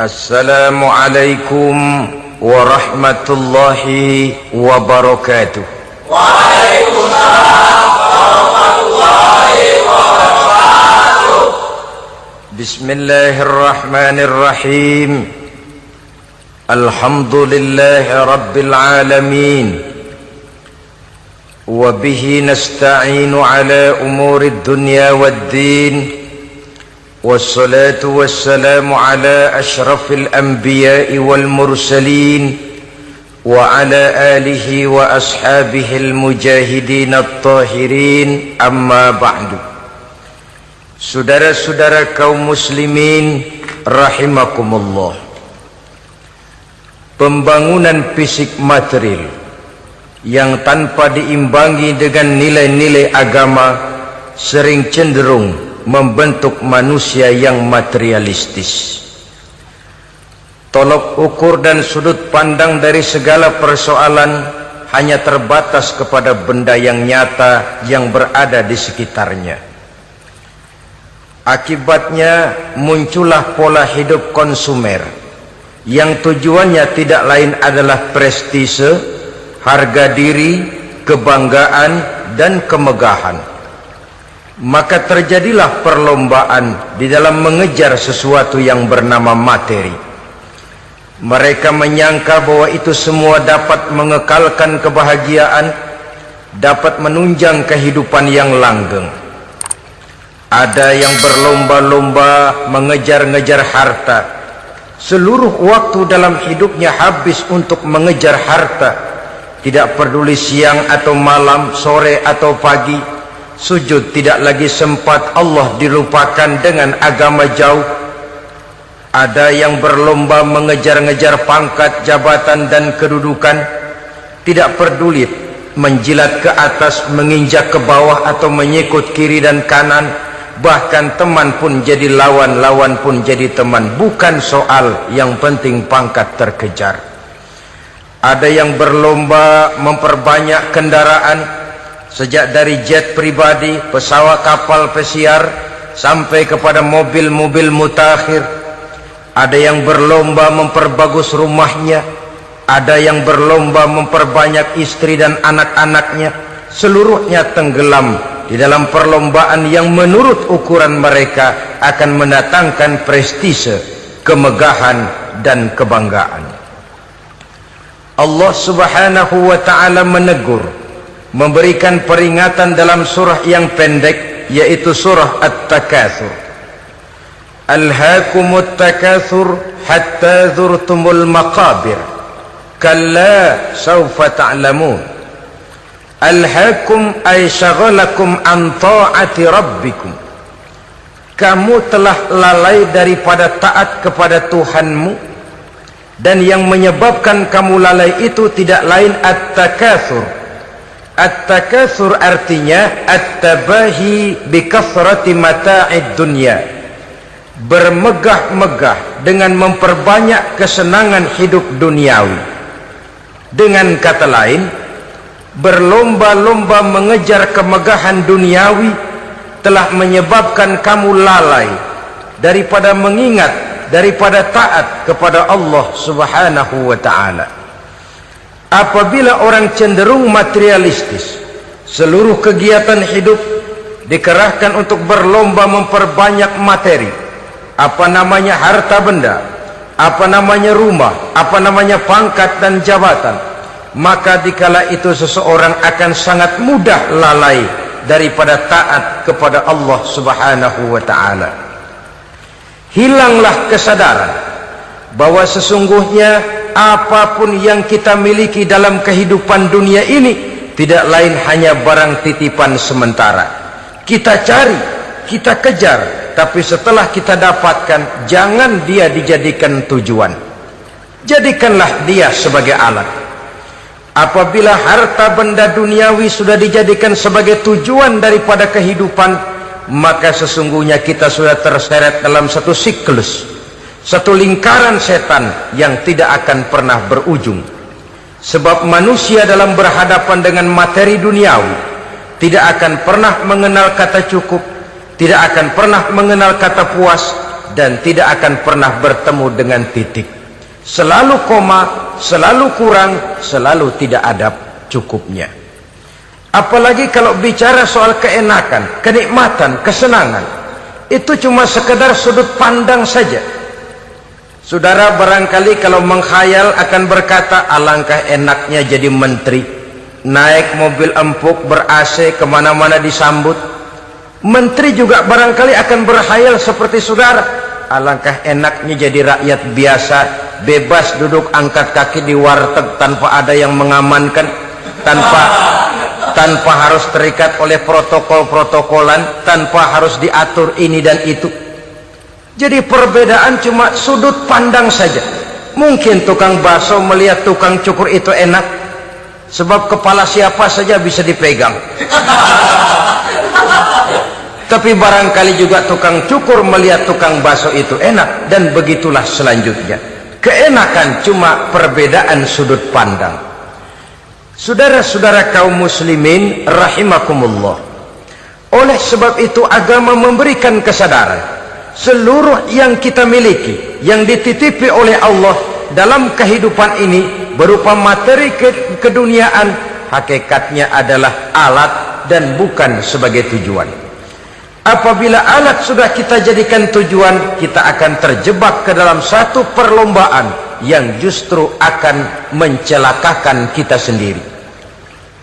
السلام عليكم ورحمة الله وبركاته. وعليكم السلام ورحمة الله وبركاته بسم الله الرحمن الرحيم. الحمد لله رب العالمين. وبه نستعين على أمور الدنيا والدين. والصلاة والسلام على أشرف الأنبياء والمرسلين وعلى آله وأصحابه المجاهدين الطاهرين أما بعد Saudara-saudara kaum muslimin rahimakumullah Pembangunan fisik material yang tanpa diimbangi dengan nilai-nilai agama sering cenderung membentuk manusia yang materialistis. Tolok ukur dan sudut pandang dari segala persoalan hanya terbatas kepada benda yang nyata yang berada di sekitarnya. Akibatnya muncullah pola hidup konsumer yang tujuannya tidak lain adalah prestise, harga diri, kebanggaan dan kemegahan. Maka terjadilah perlombaan di dalam mengejar sesuatu yang bernama materi. Mereka menyangka bahwa itu semua dapat mengekalkan kebahagiaan, dapat menunjang kehidupan yang langgeng. Ada yang berlomba-lomba mengejar-ngejar harta. Seluruh waktu dalam hidupnya habis untuk mengejar harta. Tidak peduli siang atau malam, sore atau pagi. Sujud tidak lagi sempat Allah dilupakan dengan agama jauh. Ada yang berlomba mengejar-ngejar pangkat, jabatan dan kedudukan. Tidak peduli menjilat ke atas, menginjak ke bawah atau menyikut kiri dan kanan bahkan teman pun jadi lawan lawan pun jadi teman bukan soal yang penting pangkat terkejar ada yang berlomba memperbanyak kendaraan sejak dari jet pribadi pesawat kapal pesiar sampai kepada mobil-mobil mutakhir ada yang berlomba memperbagus rumahnya ada yang berlomba memperbanyak istri dan anak-anaknya seluruhnya tenggelam di dalam perlombaan yang menurut ukuran mereka akan mendatangkan prestise, kemegahan dan kebanggaan. Allah Subhanahu wa taala menegur, memberikan peringatan dalam surah yang pendek yaitu surah At-Takatsur. Alhaakumut takatsur hatta zurtumul maqabir. Kalla sawfa ta'lamun. Alhaakum ay syagalakum an ta'ati rabbikum. Kamu telah lalai daripada taat kepada Tuhanmu dan yang menyebabkan kamu lalai itu tidak lain at-takatsur. At-takatsur artinya at-tabahi bi kathrati mata'id dunya. Bermegah-megah dengan memperbanyak kesenangan hidup duniawi. Dengan kata lain, berlomba-lomba mengejar kemegahan duniawi telah menyebabkan kamu lalai daripada mengingat daripada taat kepada Allah Subhanahu wa taala. Apabila orang cenderung materialistis, seluruh kegiatan hidup dikerahkan untuk berlomba memperbanyak materi. Apa namanya harta benda, apa namanya rumah, apa namanya pangkat dan jabatan maka dikala itu seseorang akan sangat mudah lalai daripada taat kepada Allah Subhanahu wa taala. Hilanglah kesadaran bahwa sesungguhnya apa pun yang kita miliki dalam kehidupan dunia ini tidak lain hanya barang titipan sementara. Kita cari, kita kejar, tapi setelah kita dapatkan jangan dia dijadikan tujuan. Jadikanlah dia sebagai alat apabila harta benda duniawi sudah dijadikan sebagai tujuan daripada kehidupan maka sesungguhnya kita sudah terseret dalam satu siklus satu lingkaran setan yang tidak akan pernah berujung. Sebab manusia dalam berhadapan dengan materi duniawi tidak akan pernah mengenal kata cukup tidak akan pernah mengenal kata puas dan tidak akan pernah bertemu dengan titik. Selalu koma selalu kurang selalu tidak ada cukupnya. Apalagi kalau bicara soal keenakan kenikmatan kesenangan itu cuma sekedar sudut pandang saja saudara barangkali kalau menghayal akan berkata alangkah enaknya jadi menteri. Naik mobil empuk ber AC ke mana-mana disambut. Menteri juga barangkali akan berhayal seperti saudara. Alangkah enaknya jadi rakyat biasa bebas duduk angkat kaki di warteg tanpa ada yang mengamankan tanpa tanpa harus terikat oleh protokol-protokolan tanpa harus diatur ini dan itu jadi perbedaan cuma sudut pandang saja. Mungkin tukang bakso melihat tukang cukur itu enak. Sebab kepala siapa saja bisa dipegang. Tapi barangkali juga tukang cukur melihat tukang bakso itu enak dan begitulah selanjutnya. Keenakan cuma perbedaan sudut pandang. Saudara-saudara kaum muslimin rahimakumullah. Oleh sebab itu agama memberikan kesadaran seluruh yang kita miliki yang dititipi oleh Allah dalam kehidupan ini berupa materi ke keduniaan hakikatnya adalah alat dan bukan sebagai tujuan. Apabila alat sudah kita jadikan tujuan kita akan terjebak ke dalam satu perlombaan yang justru akan mencelakakan kita sendiri.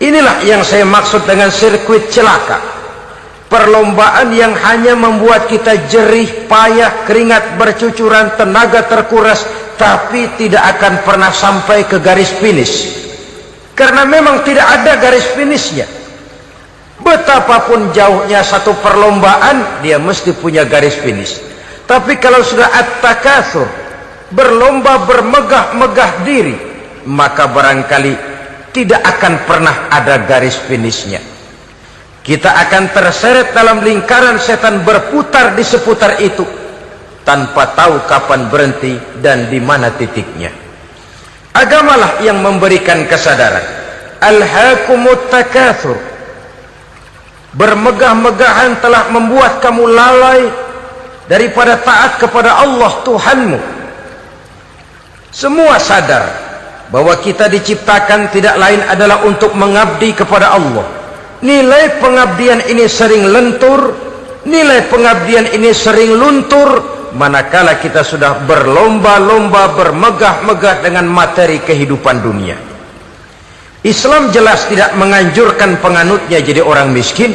Inilah yang saya maksud dengan sirkuit celaka perlombaan yang hanya membuat kita jerih payah keringat bercucuran tenaga terkuras tapi tidak akan pernah sampai ke garis finish. Karena memang tidak ada garis finishnya. Betapapun jauhnya satu perlombaan dia mesti punya garis finish. Tapi kalau sudah at-takatsur berlomba bermegah-megah diri maka barangkali tidak akan pernah ada garis finishnya kita akan terseret dalam lingkaran setan berputar di seputar itu tanpa tahu kapan berhenti dan di mana titiknya. Agamalah yang memberikan kesadaran. Alhaakumut takatsur bermegah-megahan telah membuat kamu lalai daripada taat kepada Allah Tuhanmu. Semua sadar bahwa kita diciptakan tidak lain adalah untuk mengabdi kepada Allah nilai pengabdian ini sering lentur nilai pengabdian ini sering luntur. Manakala kita sudah berlomba-lomba bermegah-megah dengan materi kehidupan dunia. Islam jelas tidak menganjurkan penganutnya jadi orang miskin.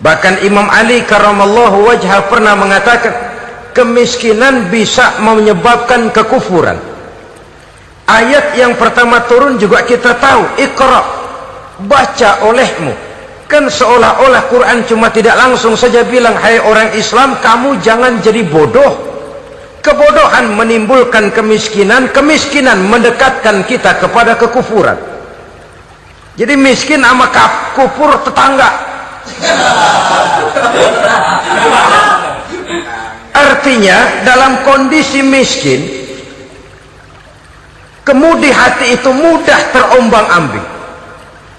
Bahkan Imam Ali karamallahu wajah pernah mengatakan kemiskinan bisa menyebabkan kekufuran. Ayat yang pertama turun juga kita tahu ikra baca olehmu. Kan seolah-olah Quran cuma tidak langsung saja bilang hai orang Islam kamu jangan jadi bodoh. Kebodohan menimbulkan kemiskinan kemiskinan mendekatkan kita kepada kekufuran. Jadi miskin sama kufur tetangga. Artinya dalam kondisi miskin kemudi hati itu mudah terombang ambing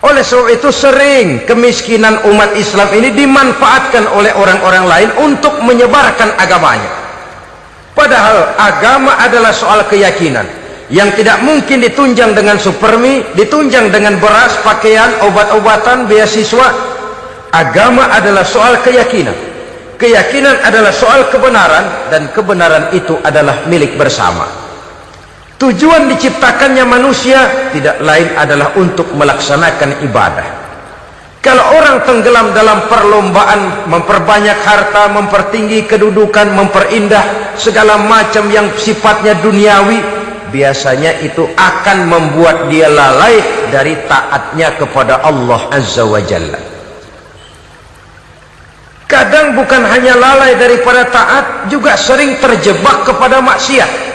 oleh sebab itu sering kemiskinan umat Islam ini dimanfaatkan oleh orang-orang lain untuk menyebarkan agamanya. Padahal agama adalah soal keyakinan yang tidak mungkin ditunjang dengan supermi ditunjang dengan beras, pakaian, obat-obatan, beasiswa. Agama adalah soal keyakinan. Keyakinan adalah soal kebenaran dan kebenaran itu adalah milik bersama tujuan diciptakannya manusia tidak lain adalah untuk melaksanakan ibadah. Kalau orang tenggelam dalam perlombaan memperbanyak harta, mempertinggi kedudukan, memperindah segala macam yang sifatnya duniawi biasanya itu akan membuat dia lalai dari taatnya kepada Allah Azza wa Jalla. Kadang bukan hanya lalai daripada taat juga sering terjebak kepada maksiat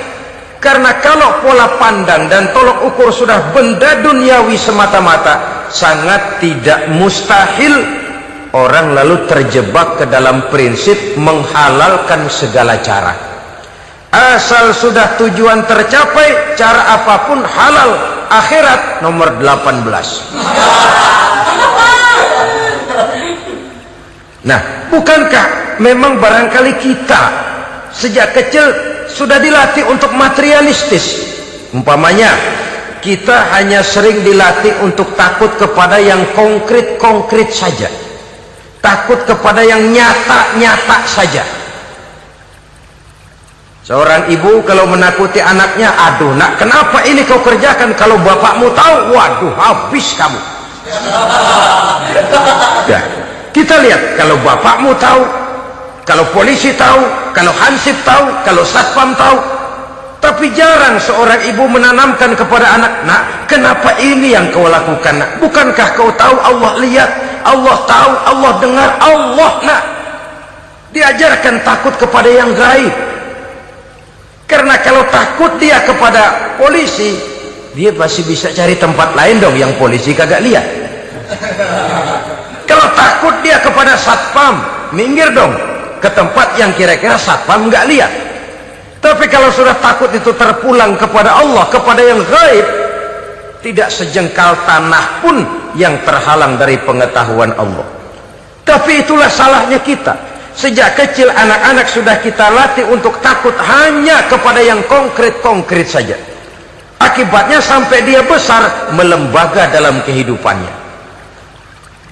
karena kalau pola pandang dan tolok ukur sudah benda duniawi semata-mata sangat tidak mustahil orang lalu terjebak ke dalam prinsip menghalalkan segala cara. Asal sudah tujuan tercapai cara apa pun halal akhirat nomor 18 nah bukankah memang barangkali kita sejak kecil sudah dilatih untuk materialistis. Umpamanya kita hanya sering dilatih untuk takut kepada yang konkret-konkret saja. Takut kepada yang nyata-nyata saja. Seorang ibu kalau menakuti anaknya aduh nak kenapa ini kau kerjakan? Kalau bapakmu tahu waduh habis kamu. Ya, kita lihat kalau bapakmu tahu kalau polisi tahu kalau hansip tahu kalau satpam tahu tapi jarang seorang ibu menanamkan kepada anak, nak, kenapa ini yang kau lakukan, nak? Bukankah kau tahu Allah lihat, Allah tahu, Allah dengar, Allah, nak. Diajarkan takut kepada yang gaib. Karena kalau takut dia kepada polisi, dia pasti bisa cari tempat lain dong yang polisi kagak lihat. Kalau takut dia kepada satpam, minggir dong ke tempat yang kira-kira satpam nggak lihat. Tapi kalau sudah takut itu terpulang kepada Allah kepada yang gaib tidak sejengkal tanah pun yang terhalang dari pengetahuan Allah. Tapi itulah salahnya kita. Sejak kecil anak-anak sudah kita latih untuk takut hanya kepada yang konkret-konkret saja. Akibatnya sampai dia besar melembaga dalam kehidupannya.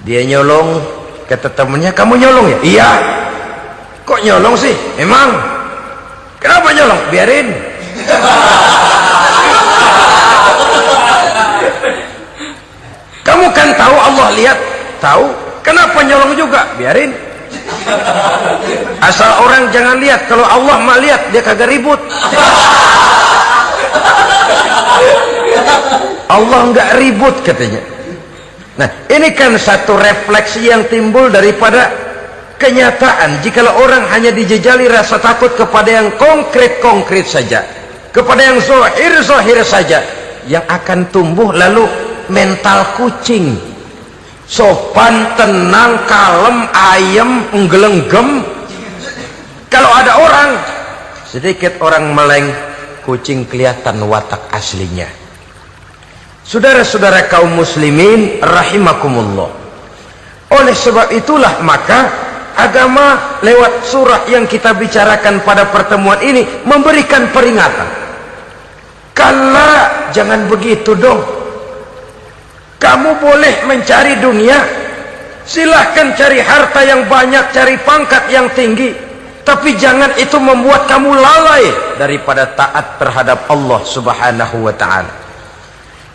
Dia nyolong kata temannya kamu nyolong ya? Iya kok nyolong sih emang Kenapa nyolong? Biarin. Kamu kan tahu Allah lihat, tahu. Kenapa nyolong juga? Biarin. Asal orang jangan lihat. Kalau Allah mah lihat, dia kagak ribut. Allah nggak ribut katanya. Nah, ini kan satu refleksi yang timbul daripada kenyataan jikalau orang hanya dijejali rasa takut kepada yang konkret-konkret saja kepada yang zohir-zohir saja yang akan tumbuh lalu mental kucing. Sopan, tenang, kalem, ayem, nggelenggem kalau ada orang sedikit orang meleng kucing kelihatan watak aslinya. Saudara-saudara kaum muslimin rahimakumullah. Oleh sebab itulah maka agama lewat surah yang kita bicarakan pada pertemuan ini memberikan peringatan. Kala jangan begitu dong. Kamu boleh mencari dunia silahkan cari harta yang banyak cari pangkat yang tinggi tapi jangan itu membuat kamu lalai daripada taat terhadap Allah subhanahu wa ta'ala.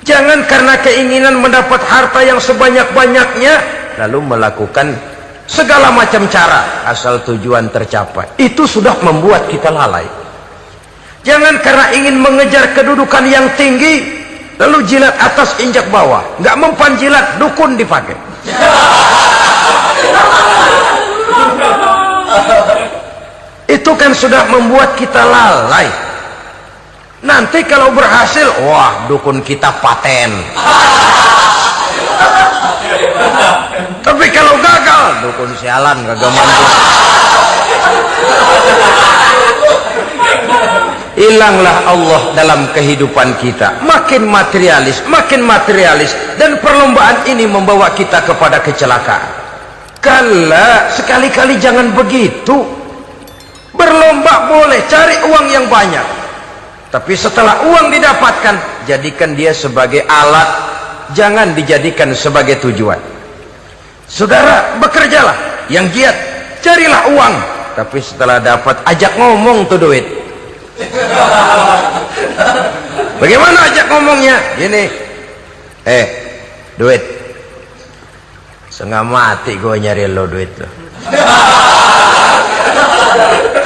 Jangan karena keinginan mendapat harta yang sebanyak-banyaknya lalu melakukan segala macam cara asal tujuan tercapai. Itu sudah membuat kita lalai. Jangan karena ingin mengejar kedudukan yang tinggi lalu jilat atas injak bawah. Nggak mempan jilat dukun dipakai. Itu kan sudah membuat kita lalai. Nanti kalau berhasil wah dukun kita paten tapi kalau gagal dukun sialan kagak mampu hilanglah Allah dalam kehidupan kita. Makin materialis makin materialis. Dan perlombaan ini membawa kita kepada kecelakaan. Kala sekali-kali jangan begitu. Berlomba boleh cari uang yang banyak. Tapi setelah uang didapatkan jadikan dia sebagai alat. Jangan dijadikan sebagai tujuan saudara bekerjalah. Yang giat carilah uang. Tapi setelah dapat ajak ngomong tuh duit. Bagaimana ajak ngomongnya? Gini. Eh duit. Setengah mati gue nyari lo duit lo.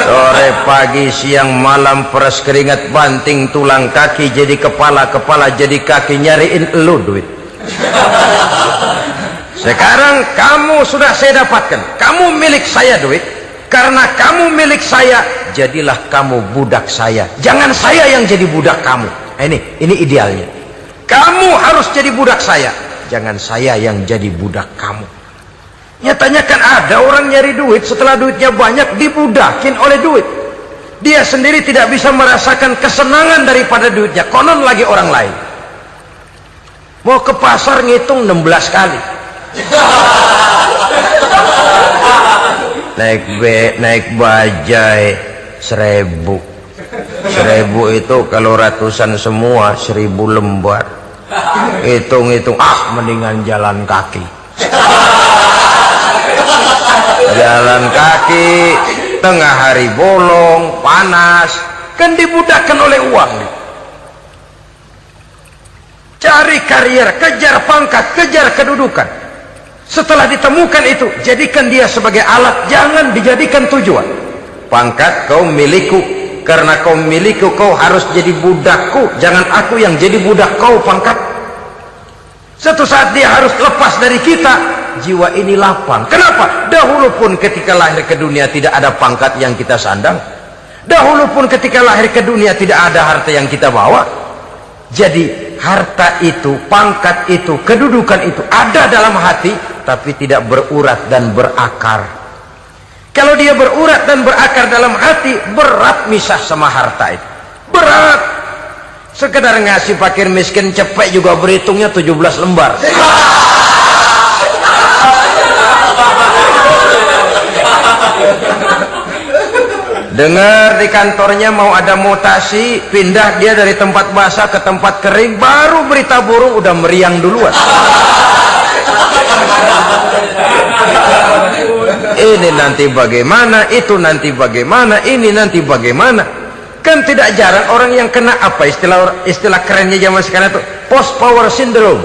Sore pagi siang malam peras keringat banting tulang kaki jadi kepala kepala jadi kaki nyariin lo duit sekarang kamu sudah saya dapatkan. Kamu milik saya duit karena kamu milik saya jadilah kamu budak saya. Jangan saya yang jadi budak kamu. Nah, ini ini idealnya. Kamu harus jadi budak saya. Jangan saya yang jadi budak kamu. Nyatanya kan ada orang nyari duit. Setelah duitnya banyak dibudakin oleh duit. Dia sendiri tidak bisa merasakan kesenangan daripada duitnya. Konon lagi orang lain. Mau ke pasar ngitung 16 kali naik be naik bajai seribu. Seribu itu kalau ratusan semua seribu lembar. Hitung-hitung ah mendingan jalan kaki. Jalan kaki tengah hari bolong panas kan dibudahkan oleh uang. Cari karier kejar pangkat kejar kedudukan setelah ditemukan itu jadikan dia sebagai alat jangan dijadikan tujuan. Pangkat kau milikku karena kau milikku kau harus jadi budakku. Jangan aku yang jadi budak kau pangkat. Satu saat dia harus lepas dari kita jiwa ini lapang. Kenapa? dahulu pun ketika lahir ke dunia tidak ada pangkat yang kita sandang. Dahulu pun ketika lahir ke dunia tidak ada harta yang kita bawa. Jadi harta itu, pangkat itu, kedudukan itu ada dalam hati tapi tidak berurat dan berakar. Kalau dia berurat dan berakar dalam hati berat misah sama harta itu. Berat. Sekedar ngasih fakir miskin cepet juga berhitungnya 17 lembar. Dengar di kantornya mau ada mutasi pindah dia dari tempat basah ke tempat kering baru berita burung udah meriang duluan ini nanti bagaimana itu nanti bagaimana ini nanti bagaimana. Kan tidak jarang orang yang kena apa istilah istilah kerennya zaman sekarang itu? Post power syndrome.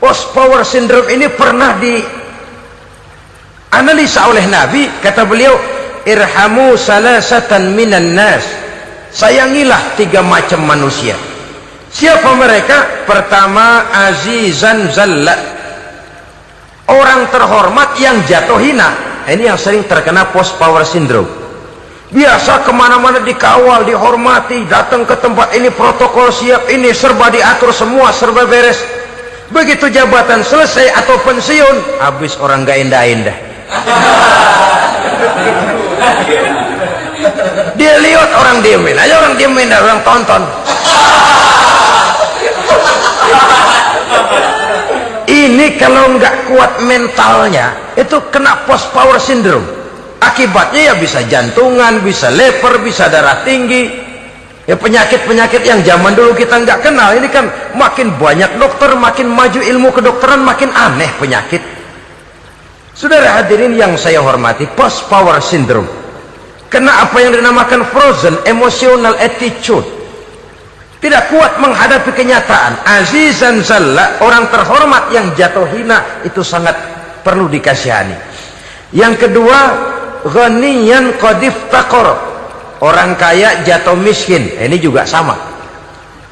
Post power syndrome ini pernah di analisa oleh Nabi. Kata beliau irhamu salasatan minan nas. Sayangilah tiga macam manusia. Siapa mereka? Pertama azizan zalla orang terhormat yang jatuh hina. Ini yang sering terkena post power syndrome. Biasa ke mana-mana dikawal dihormati datang ke tempat ini protokol siap ini serba diatur semua serba beres. Begitu jabatan selesai atau pensiun habis orang gak indah-indah. Dia lihat orang diemin aja orang diemin orang tonton kalau nggak kuat mentalnya itu kena post power syndrome. Akibatnya ya bisa jantungan bisa leper bisa darah tinggi. Ya penyakit-penyakit yang zaman dulu kita nggak kenal. Ini kan makin banyak dokter makin maju ilmu kedokteran makin aneh penyakit. Saudara hadirin yang saya hormati post power syndrome. Kena apa yang dinamakan frozen emotional attitude tidak kuat menghadapi kenyataan. Azizan zalla orang terhormat yang jatuh hina itu sangat perlu dikasihani. Yang kedua ghaniyan qadif takor orang kaya jatuh miskin. Ini juga sama.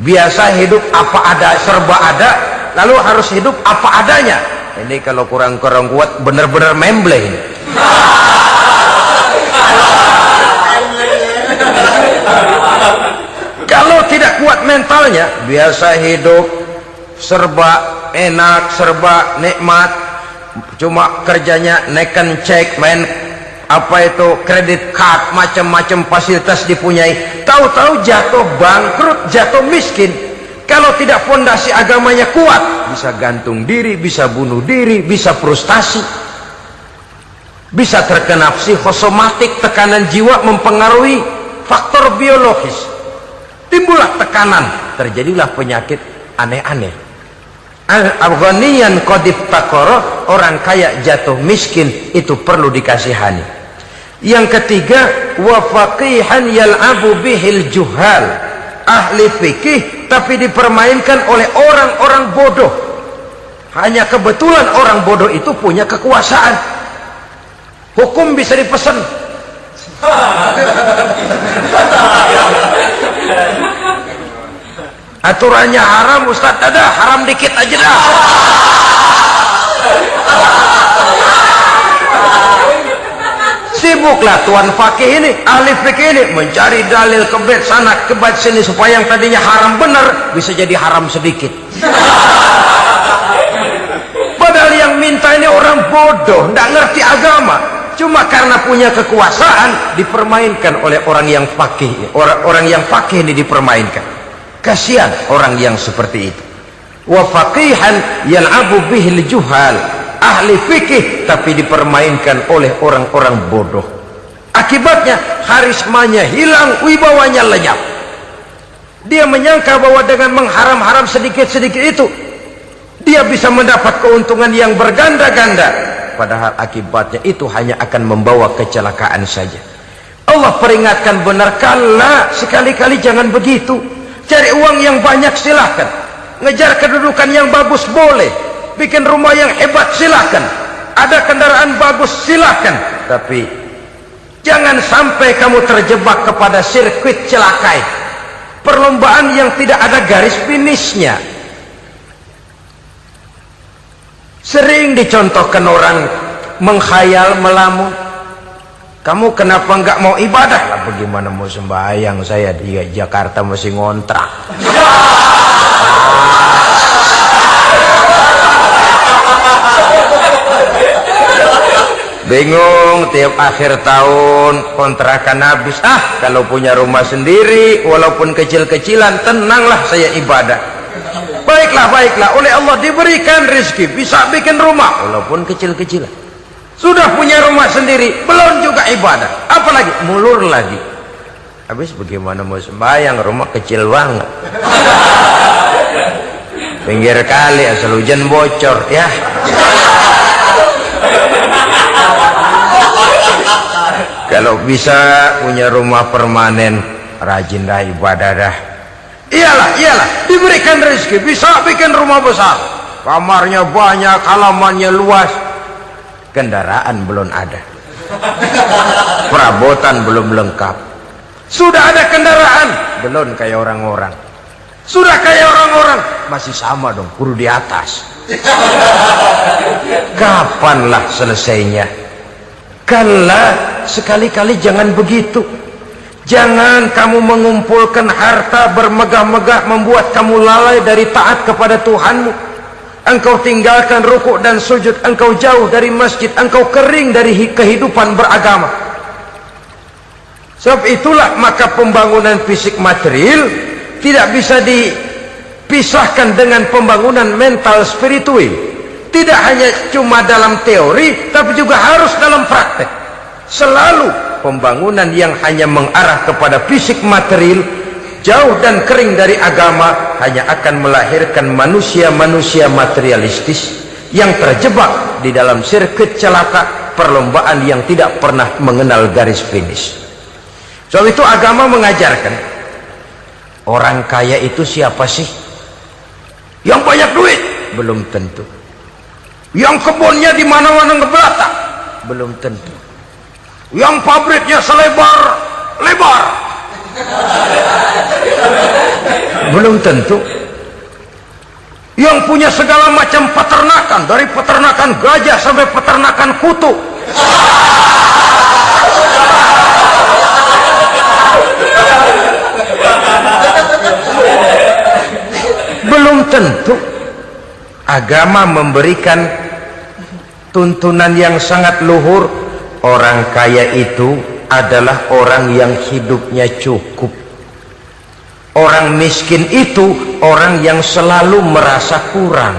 Biasa hidup apa ada serba ada lalu harus hidup apa adanya. Ini kalau kurang-kurang kuat benar-benar memble ini kalau tidak kuat mentalnya biasa hidup serba enak serba nikmat cuma kerjanya neken cek main apa itu kredit card macam-macam fasilitas dipunyai. Tahu-tahu jatuh bangkrut jatuh miskin. Kalau tidak fondasi agamanya kuat bisa gantung diri bisa bunuh diri bisa frustasi bisa terkena psikosomatik tekanan jiwa mempengaruhi faktor biologis timbullah tekanan. Terjadilah penyakit aneh-aneh. Afghanian kodif takoro orang kaya jatuh miskin itu perlu dikasihani. Yang ketiga wafaqihan yal'abu bihil juhal. Ahli fikih tapi dipermainkan oleh orang-orang bodoh. Hanya kebetulan orang bodoh itu punya kekuasaan. Hukum bisa dipesan aturannya haram Ustaz. Ada haram dikit aja dah. Sibuklah tuan fakih ini ahli fikih ini mencari dalil kebet sana kebet sini supaya yang tadinya haram benar bisa jadi haram sedikit. Padahal yang minta ini orang bodoh tidak ngerti agama. Cuma karena punya kekuasaan dipermainkan oleh orang yang fakih orang-orang yang fakih ini dipermainkan kasihan orang yang seperti itu. Wa faqihan yal'abu bihil juhal ahli fikih tapi dipermainkan oleh orang-orang bodoh. Akibatnya harismanya hilang wibawanya lenyap. Dia menyangka bahwa dengan mengharam-haram sedikit-sedikit itu dia bisa mendapat keuntungan yang berganda-ganda. Padahal akibatnya itu hanya akan membawa kecelakaan saja. Allah peringatkan benar kala sekali-kali jangan begitu cari uang yang banyak silahkan ngejar kedudukan yang bagus boleh. Bikin rumah yang hebat silahkan ada kendaraan bagus silahkan tapi jangan sampai kamu terjebak kepada sirkuit celakai. Perlombaan yang tidak ada garis finishnya. Sering dicontohkan orang menghayal melamun kamu kenapa nggak mau ibadah? Lah bagaimana mau sembahyang? Saya di Jakarta masih ngontrak. Bingung tiap akhir tahun kontrakan habis. Ah kalau punya rumah sendiri walaupun kecil-kecilan tenanglah saya ibadah. Baiklah baiklah. Oleh Allah diberikan rezeki bisa bikin rumah walaupun kecil-kecilan sudah punya rumah sendiri belum juga ibadah. Apalagi mulur lagi. Habis bagaimana mau sembahyang? Rumah kecil banget. Pinggir kali asal hujan bocor ya. Kalau bisa punya rumah permanen rajin dah ibadah dah. Iyalah iyalah. Diberikan rezeki bisa bikin rumah besar. Kamarnya banyak halamannya luas kendaraan belum ada. Perabotan belum lengkap. Sudah ada kendaraan. Belum kayak orang-orang. Sudah kayak orang-orang. Masih sama dong kudu di atas. Kapanlah selesainya? Kala sekali-kali jangan begitu. Jangan kamu mengumpulkan harta bermegah-megah membuat kamu lalai dari taat kepada Tuhanmu engkau tinggalkan rukuk dan sujud. Engkau jauh dari masjid. Engkau kering dari kehidupan beragama. Sebab itulah maka pembangunan fisik material tidak bisa dipisahkan dengan pembangunan mental spiritual. Tidak hanya cuma dalam teori tapi juga harus dalam praktek. Selalu pembangunan yang hanya mengarah kepada fisik material jauh dan kering dari agama hanya akan melahirkan manusia-manusia materialistis yang terjebak di dalam sirkuit celaka perlombaan yang tidak pernah mengenal garis finish. So itu agama mengajarkan orang kaya itu siapa sih? Yang banyak duit? Belum tentu. Yang kebunnya di mana-mana ngebelata belum tentu. Yang pabriknya selebar lebar belum tentu. Yang punya segala macam peternakan dari peternakan gajah sampai peternakan kutu. Belum tentu. Agama memberikan tuntunan yang sangat luhur. Orang kaya itu adalah orang yang hidupnya cukup. Orang miskin itu orang yang selalu merasa kurang.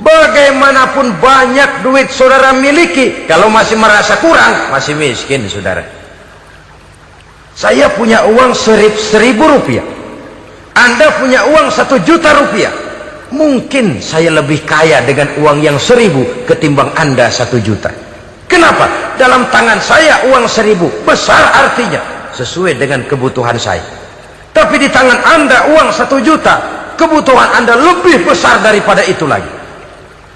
Bagaimanapun banyak duit saudara miliki kalau masih merasa kurang masih miskin saudara. Saya punya uang serib, seribu rupiah. Anda punya uang satu juta rupiah. Mungkin saya lebih kaya dengan uang yang seribu ketimbang anda satu juta kenapa? dalam tangan saya uang seribu. Besar artinya. Sesuai dengan kebutuhan saya. Tapi di tangan anda uang satu juta. Kebutuhan anda lebih besar daripada itu lagi.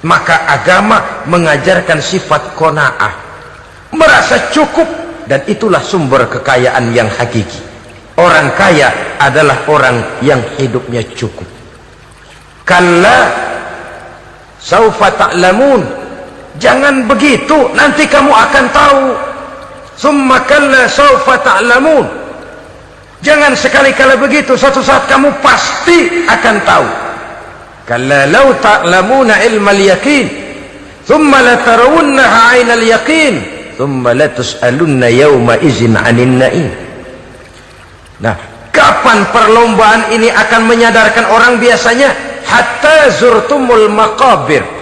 Maka agama mengajarkan sifat kona'ah merasa cukup. Dan itulah sumber kekayaan yang hakiki. Orang kaya adalah orang yang hidupnya cukup. Kalla saufa ta'lamun jangan begitu nanti kamu akan tahu. Summa kalla sawfa ta'lamun. Jangan sekali-kali begitu suatu saat kamu pasti akan tahu. Kalla law ta'lamuna ilmal yakin thumma latarawunnaha 'ainal yakin thumma latus'alunna yawma izin 'anin na'im. Nah kapan perlombaan ini akan menyadarkan orang biasanya? Hatta zurtumul maqabir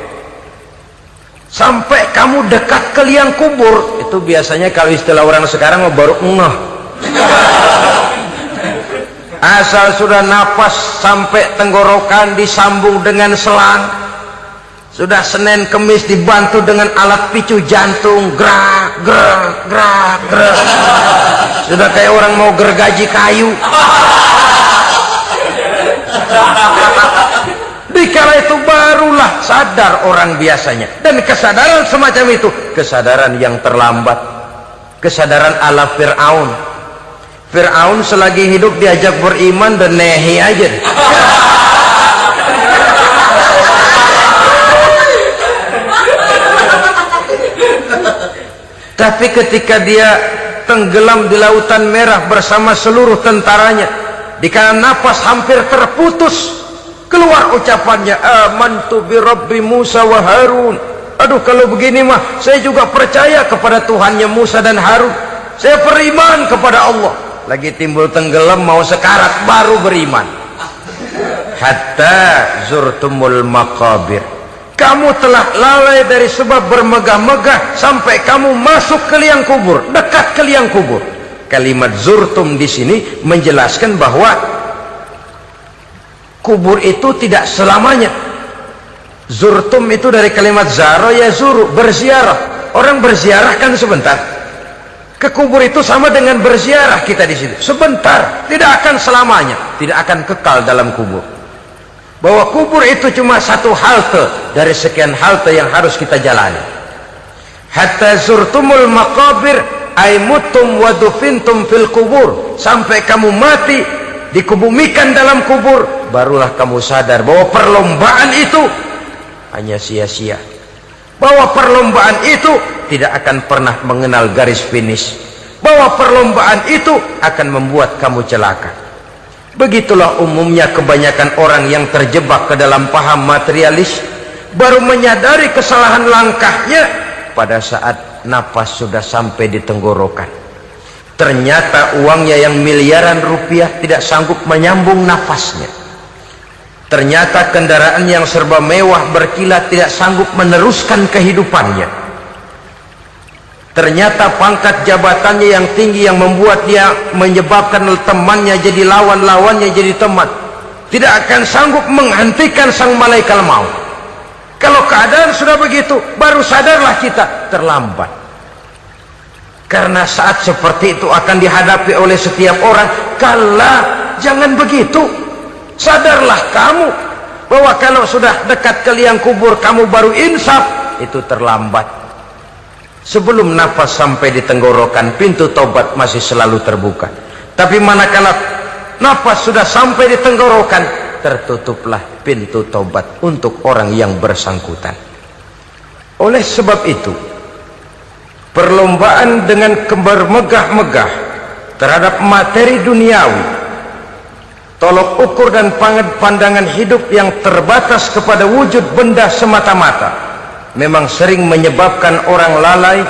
sampai kamu dekat ke liang kubur. Tuh biasanya kalau istilah orang sekarang mau baru ngeh. Asal sudah napas sampai tenggorokan disambung dengan selang. Sudah Senin Kemis dibantu dengan alat picu jantung. Gerak gerak gerak gerak. Sudah kayak orang mau gergaji kayu dikala itu barulah sadar orang biasanya. Dan kesadaran semacam itu kesadaran yang terlambat. Kesadaran ala Fir'aun. Fir'aun selagi hidup diajak beriman dan nehi aja. Tapi ketika dia tenggelam di lautan merah bersama seluruh tentaranya dikala napas hampir terputus keluar ucapannya amantu bi rabbi Musa wa Harun. Aduh kalau begini mah saya juga percaya kepada Tuhannya Musa dan Harun. Saya beriman kepada Allah. Lagi timbul tenggelam mau sekarat baru beriman. Hatta zurtumul maqabir. Kamu telah lalai dari sebab bermegah-megah sampai kamu masuk ke liang kubur dekat ke liang kubur. Kalimat zurtum di sini menjelaskan bahwa kubur itu tidak selamanya. Zurtum itu dari kalimat zaro ya zuru berziarah. Orang berziarah kan sebentar. Ke kubur itu sama dengan berziarah kita di situ sebentar tidak akan selamanya tidak akan kekal dalam kubur. Bahwa kubur itu cuma satu halte dari sekian halte yang harus kita jalani. Hatta zurtumul maqabir aimutum wadufintum fil kubur. Sampai kamu mati dikebumikan dalam kubur barulah kamu sadar bahwa perlombaan itu hanya sia-sia. Bahwa perlombaan itu tidak akan pernah mengenal garis finish. Bahwa perlombaan itu akan membuat kamu celaka. Begitulah umumnya kebanyakan orang yang terjebak ke dalam paham materialis baru menyadari kesalahan langkahnya pada saat nafas sudah sampai di tenggorokan. Ternyata uangnya yang miliaran rupiah tidak sanggup menyambung nafasnya ternyata kendaraan yang serba mewah berkilat tidak sanggup meneruskan kehidupannya. Ternyata pangkat jabatannya yang tinggi yang membuat dia menyebabkan temannya jadi lawan-lawannya jadi teman tidak akan sanggup menghentikan sang malaikat maut. Kalau keadaan sudah begitu baru sadarlah kita terlambat. Karena saat seperti itu akan dihadapi oleh setiap orang kala jangan begitu sadarlah kamu bahwa kalau sudah dekat ke liang kubur kamu baru insaf itu terlambat. Sebelum nafas sampai di tenggorokan pintu tobat masih selalu terbuka. Tapi manakala nafas sudah sampai di tenggorokan tertutuplah pintu tobat untuk orang yang bersangkutan. Oleh sebab itu perlombaan dengan kebermegah-megah terhadap materi duniawi tolok ukur dan pandangan hidup yang terbatas kepada wujud benda semata-mata. Memang sering menyebabkan orang lalai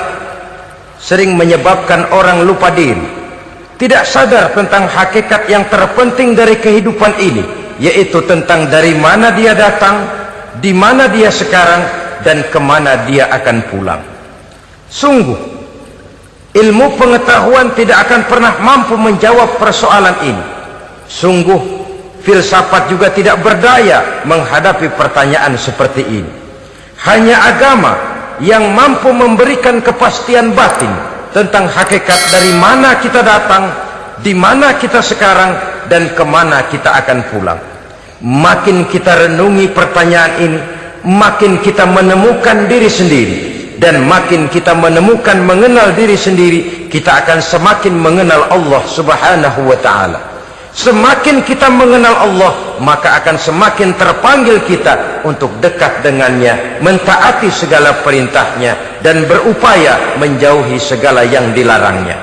sering menyebabkan orang lupa diri. Tidak sadar tentang hakikat yang terpenting dari kehidupan ini yaitu tentang dari mana dia datang di mana dia sekarang dan kemana dia akan pulang. Sungguh ilmu pengetahuan tidak akan pernah mampu menjawab persoalan ini. Sungguh filsafat juga tidak berdaya menghadapi pertanyaan seperti ini. Hanya agama yang mampu memberikan kepastian batin tentang hakikat dari mana kita datang, di mana kita sekarang, dan kemana kita akan pulang. Makin kita renungi pertanyaan ini, makin kita menemukan diri sendiri dan makin kita menemukan mengenal diri sendiri kita akan semakin mengenal Allah subhanahu wa ta'ala semakin kita mengenal Allah maka akan semakin terpanggil kita untuk dekat dengannya mentaati segala perintahnya dan berupaya menjauhi segala yang dilarangnya.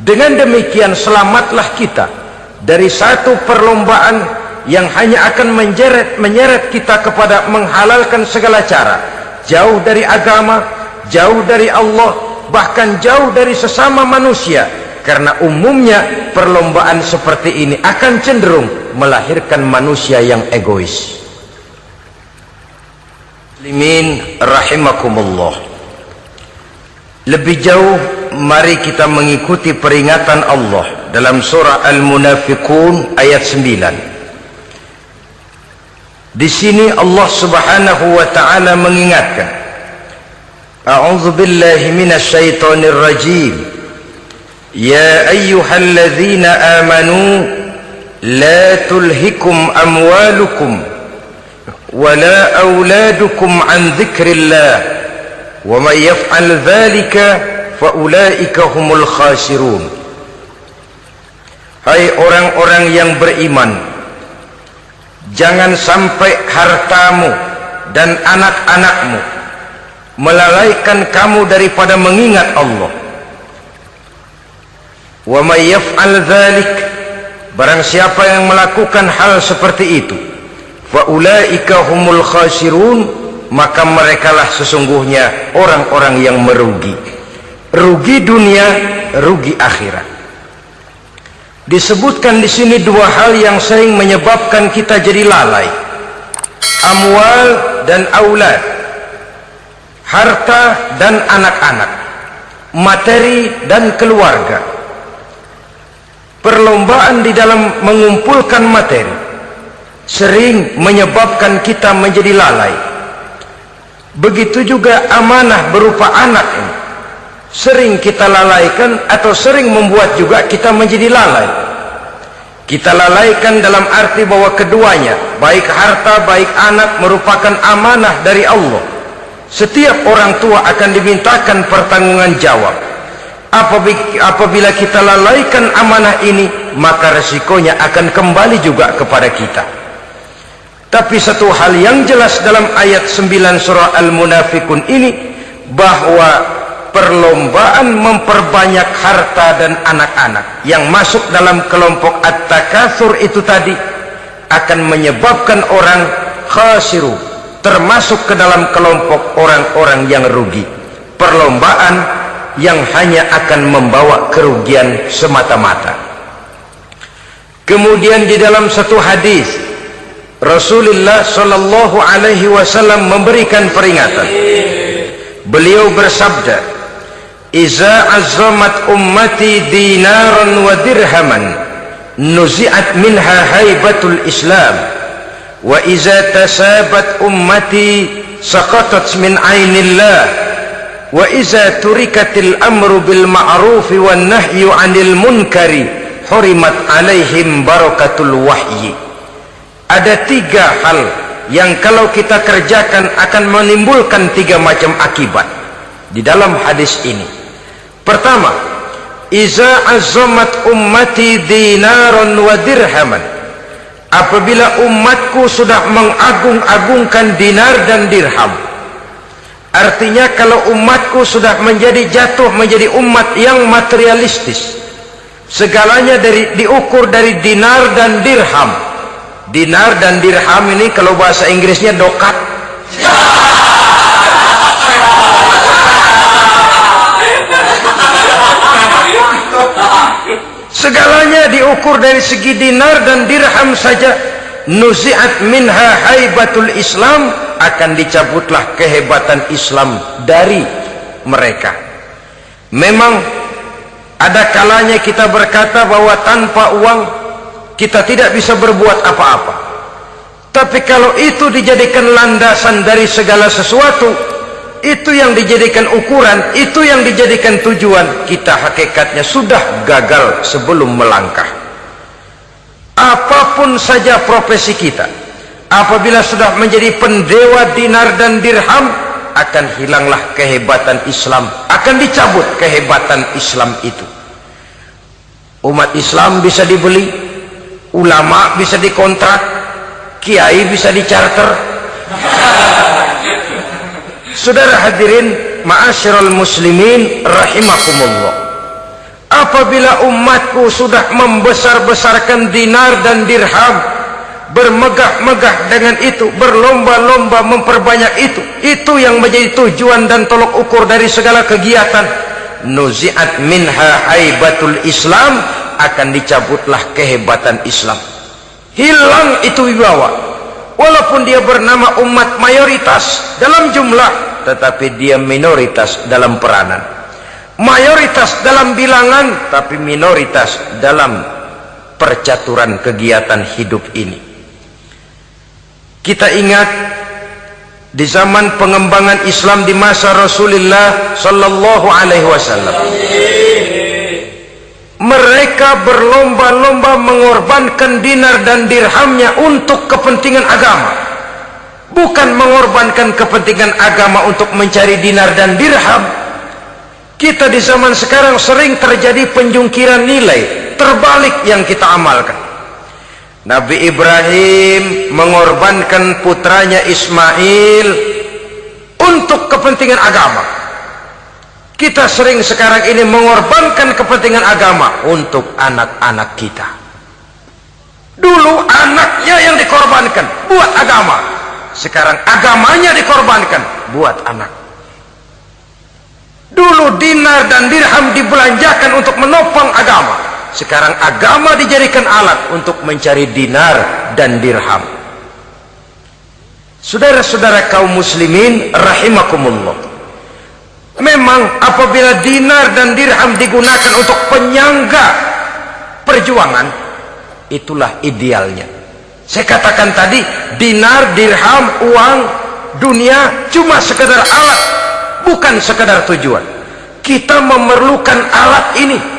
Dengan demikian selamatlah kita dari satu perlombaan yang hanya akan menjeret menyeret kita kepada menghalalkan segala cara. Jauh dari agama jauh dari Allah bahkan jauh dari sesama manusia karena umumnya perlombaan seperti ini akan cenderung melahirkan manusia yang egois. Muslimin rahimakumullah. Lebih jauh mari kita mengikuti peringatan Allah dalam surah Al-Munafiqun ayat 9. Di sini Allah Subhanahu wa taala mengingatkan A'udzu billahi minasy syaithanir rajim Ya ayyuhalladzina amanu la tulhikum amwalukum wala auladukum an dzikrillah ومن يفعل ذلك فأولئك هم الخاسرون Hai orang-orang yang beriman Jangan sampai hartamu dan anak-anakmu Melalaikan kamu daripada mengingat Allah Wa may yaf'al dhalik. Barang siapa yang melakukan hal seperti itu Fa'ulaika humul khasirun maka merekalah sesungguhnya orang-orang yang merugi. Rugi dunia rugi akhirat. Disebutkan di sini dua hal yang sering menyebabkan kita jadi lalai. Amwal dan aulad. Harta dan anak-anak. Materi dan keluarga perlombaan di dalam mengumpulkan materi sering menyebabkan kita menjadi lalai. Begitu juga amanah berupa anak ini sering kita lalaikan atau sering membuat juga kita menjadi lalai. Kita lalaikan dalam arti bahwa keduanya baik harta baik anak merupakan amanah dari Allah. Setiap orang tua akan dimintakan pertanggungan jawab apabila kita lalaikan amanah ini maka resikonya akan kembali juga kepada kita. Tapi satu hal yang jelas dalam ayat 9 surah Al-Munafikun ini bahwa perlombaan memperbanyak harta dan anak-anak yang masuk dalam kelompok at-takatsur itu tadi akan menyebabkan orang khasiru termasuk ke dalam kelompok orang-orang yang rugi. Perlombaan yang hanya akan membawa kerugian semata-mata kemudian di dalam satu hadis Rasulullah sallallahu alaihi wasallam memberikan peringatan. Beliau bersabda, "Iza azamat ummati dinaran wa dirhaman, nuzi'at minha haibatul Islam, wa iza tasabat ummati saqatat min ainillah, amru bil ma'ruf wan nahyu 'anil munkari, hurimat alaihim barakatul wahyi." ada tiga hal yang kalau kita kerjakan akan menimbulkan tiga macam akibat di dalam hadis ini pertama iza azamat ummati dinaron wa dirhaman apabila umatku sudah mengagung-agungkan dinar dan dirham artinya kalau umatku sudah menjadi jatuh menjadi umat yang materialistis segalanya dari diukur dari dinar dan dirham. Dinar dan dirham ini kalau bahasa Inggrisnya dokat. Segalanya diukur dari segi dinar dan dirham saja. Nuzi'at minha haibatul islam akan dicabutlah kehebatan islam dari mereka. Memang ada kalanya kita berkata bahwa tanpa uang kita tidak bisa berbuat apa-apa. Tapi kalau itu dijadikan landasan dari segala sesuatu itu yang dijadikan ukuran itu yang dijadikan tujuan kita hakikatnya sudah gagal sebelum melangkah. Apa pun saja profesi kita apabila sudah menjadi pendewa dinar dan dirham akan hilanglah kehebatan Islam akan dicabut kehebatan Islam itu. Umat Islam bisa dibeli ulama bisa dikontrak kiai bisa dicarter. Saudara hadirin ma'asyiral muslimin rahimakumullah. Apabila umatku sudah membesar-besarkan dinar dan dirham bermegah-megah dengan itu berlomba-lomba memperbanyak itu. Itu yang menjadi tujuan dan tolok ukur dari segala kegiatan. Nuzi'at minha haibatul islam akan dicabutlah kehebatan Islam. Hilang itu wibawa. Walaupun dia bernama umat mayoritas dalam jumlah tetapi dia minoritas dalam peranan. Mayoritas dalam bilangan tapi minoritas dalam percaturan kegiatan hidup ini kita ingat di zaman pengembangan Islam di masa Rasulullah sallallahu alaihi wasallam. Mereka berlomba-lomba mengorbankan dinar dan dirhamnya untuk kepentingan agama. Bukan mengorbankan kepentingan agama untuk mencari dinar dan dirham. Kita di zaman sekarang sering terjadi penjungkiran nilai terbalik yang kita amalkan Nabi Ibrahim mengorbankan putranya Ismail untuk kepentingan agama. Kita sering sekarang ini mengorbankan kepentingan agama untuk anak-anak kita. Dulu anaknya yang dikorbankan buat agama. Sekarang agamanya dikorbankan buat anak. Dulu dinar dan dirham dibelanjakan untuk menopang agama sekarang agama dijadikan alat untuk mencari dinar dan dirham. Saudara-saudara kaum muslimin rahimakumullah. Memang apabila dinar dan dirham digunakan untuk penyangga perjuangan itulah idealnya. Saya katakan tadi dinar, dirham, uang, dunia cuma sekedar alat bukan sekedar tujuan. Kita memerlukan alat ini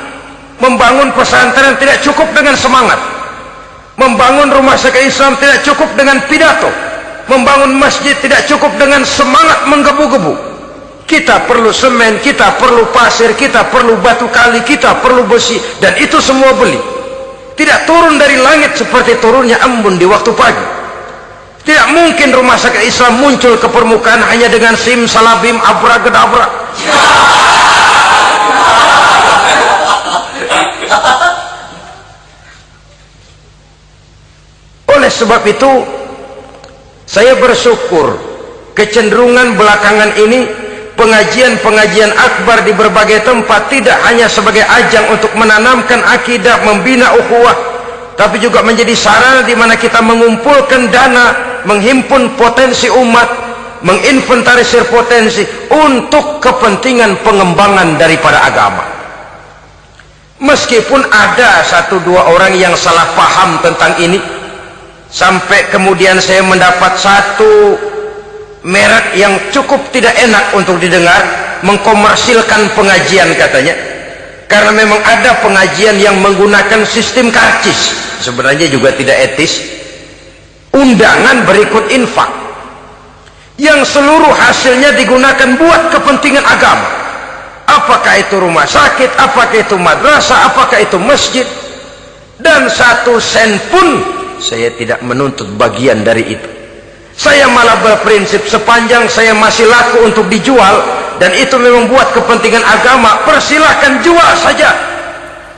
membangun pesantren tidak cukup dengan semangat. Membangun rumah sakit Islam tidak cukup dengan pidato. Membangun masjid tidak cukup dengan semangat menggebu-gebu. Kita perlu semen, kita perlu pasir kita perlu batu kali, kita perlu besi dan itu semua beli. Tidak turun dari langit seperti turunnya embun di waktu pagi. Tidak mungkin rumah sakit Islam muncul ke permukaan hanya dengan sim, salabim, abra, gedabra oleh sebab itu saya bersyukur kecenderungan belakangan ini pengajian-pengajian akbar di berbagai tempat tidak hanya sebagai ajang untuk menanamkan akidah membina ukhuwah tapi juga menjadi sarana di mana kita mengumpulkan dana menghimpun potensi umat menginventarisir potensi untuk kepentingan pengembangan daripada agama. Meskipun ada satu dua orang yang salah paham tentang ini sampai kemudian saya mendapat satu merek yang cukup tidak enak untuk didengar mengkomersilkan pengajian katanya. Karena memang ada pengajian yang menggunakan sistem karcis. Sebenarnya juga tidak etis. Undangan berikut infak. Yang seluruh hasilnya digunakan buat kepentingan agama. Apakah itu rumah sakit apakah itu madrasah apakah itu masjid. Dan satu sen pun saya tidak menuntut bagian dari itu. Saya malah berprinsip sepanjang saya masih laku untuk dijual dan itu memang buat kepentingan agama. Persilahkan jual saja.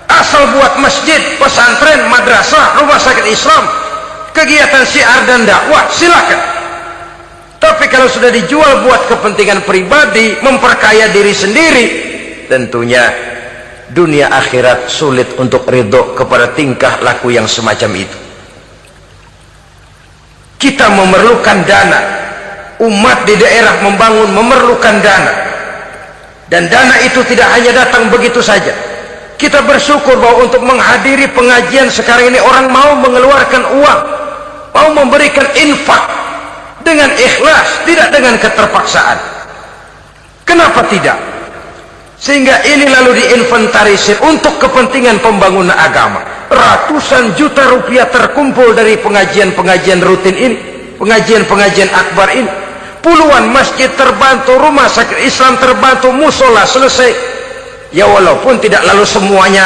Asal buat masjid, pesantren, madrasah, rumah sakit Islam kegiatan syiar dan dakwah silakan. Tapi kalau sudah dijual buat kepentingan pribadi memperkaya diri sendiri tentunya dunia akhirat sulit untuk ridho kepada tingkah laku yang semacam itu kita memerlukan dana. Umat di daerah membangun memerlukan dana. Dan dana itu tidak hanya datang begitu saja. Kita bersyukur bahwa untuk menghadiri pengajian sekarang ini orang mau mengeluarkan uang mau memberikan infak dengan ikhlas tidak dengan keterpaksaan. Kenapa tidak sehingga ini lalu diinventarisir untuk kepentingan pembangunan agama. Ratusan juta rupiah terkumpul dari pengajian-pengajian rutin ini pengajian-pengajian akbar ini. Puluhan masjid terbantu rumah sakit Islam terbantu musola selesai. Ya walaupun tidak lalu semuanya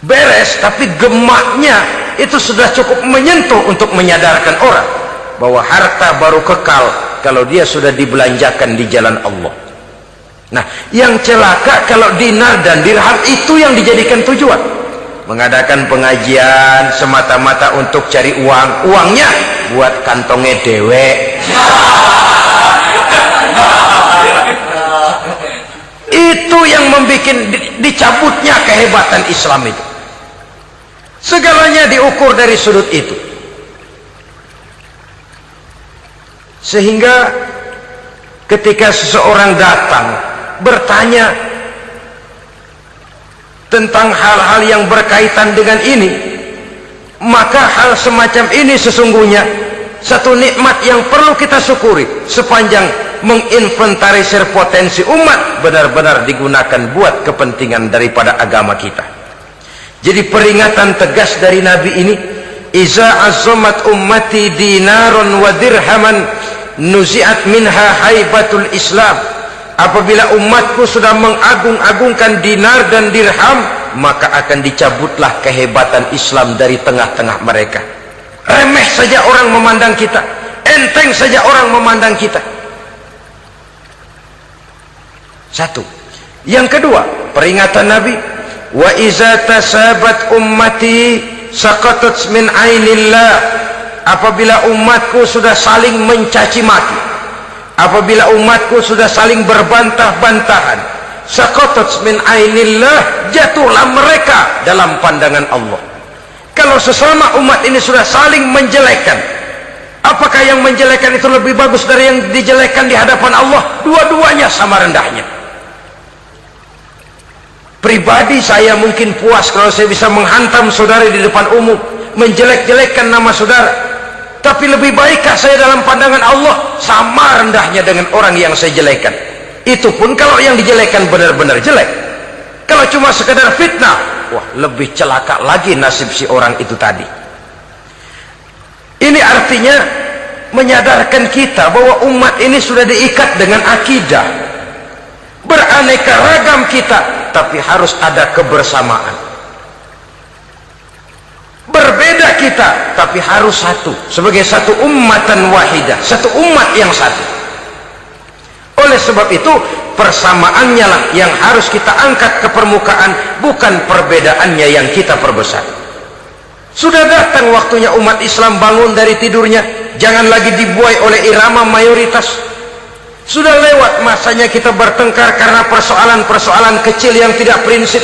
beres tapi gemaknya itu sudah cukup menyentuh untuk menyadarkan orang bahwa harta baru kekal kalau dia sudah dibelanjakan di jalan Allah nah yang celaka kalau dinar dan dirham itu yang dijadikan tujuan. Mengadakan pengajian semata-mata untuk cari uang. Uangnya buat kantongnya dewe. Itu yang membuat dicabutnya kehebatan Islam itu. Segalanya diukur dari sudut itu. Sehingga ketika seseorang datang bertanya tentang hal-hal yang berkaitan dengan ini maka hal semacam ini sesungguhnya satu nikmat yang perlu kita syukuri sepanjang menginventarisir potensi umat benar-benar digunakan buat kepentingan daripada agama kita. Jadi peringatan tegas dari Nabi ini iza azamat ummati dinaron wa dirhaman nuziat minha haibatul islam apabila umatku sudah mengagung-agungkan dinar dan dirham maka akan dicabutlah kehebatan Islam dari tengah-tengah mereka. Remeh saja orang memandang kita. Enteng saja orang memandang kita. Satu. Yang kedua peringatan Nabi wa iza tasabat ummati saqatat min ainillah. Apabila umatku sudah saling mencaci maki apabila umatku sudah saling berbantah-bantahan saqatat min ainillah jatuhlah mereka dalam pandangan Allah. Kalau sesama umat ini sudah saling menjelekkan apakah yang menjelekkan itu lebih bagus dari yang dijelekkan di hadapan Allah? Dua-duanya sama rendahnya. Pribadi saya mungkin puas kalau saya bisa menghantam saudara di depan umum menjelek-jelekkan nama saudara tapi lebih baikkah saya dalam pandangan Allah? Sama rendahnya dengan orang yang saya jelekan itu pun kalau yang dijelekan benar-benar jelek. Kalau cuma sekedar fitnah wah lebih celaka lagi nasib si orang itu tadi. Ini artinya menyadarkan kita bahwa umat ini sudah diikat dengan akidah. Beraneka ragam kita tapi harus ada kebersamaan berbeda kita tapi harus satu. Sebagai satu ummatan wahidah satu umat yang satu. Oleh sebab itu persamaannya lah yang harus kita angkat ke permukaan bukan perbedaannya yang kita perbesar. Sudah datang waktunya umat Islam bangun dari tidurnya jangan lagi dibuai oleh irama mayoritas. Sudah lewat masanya kita bertengkar karena persoalan-persoalan kecil yang tidak prinsip.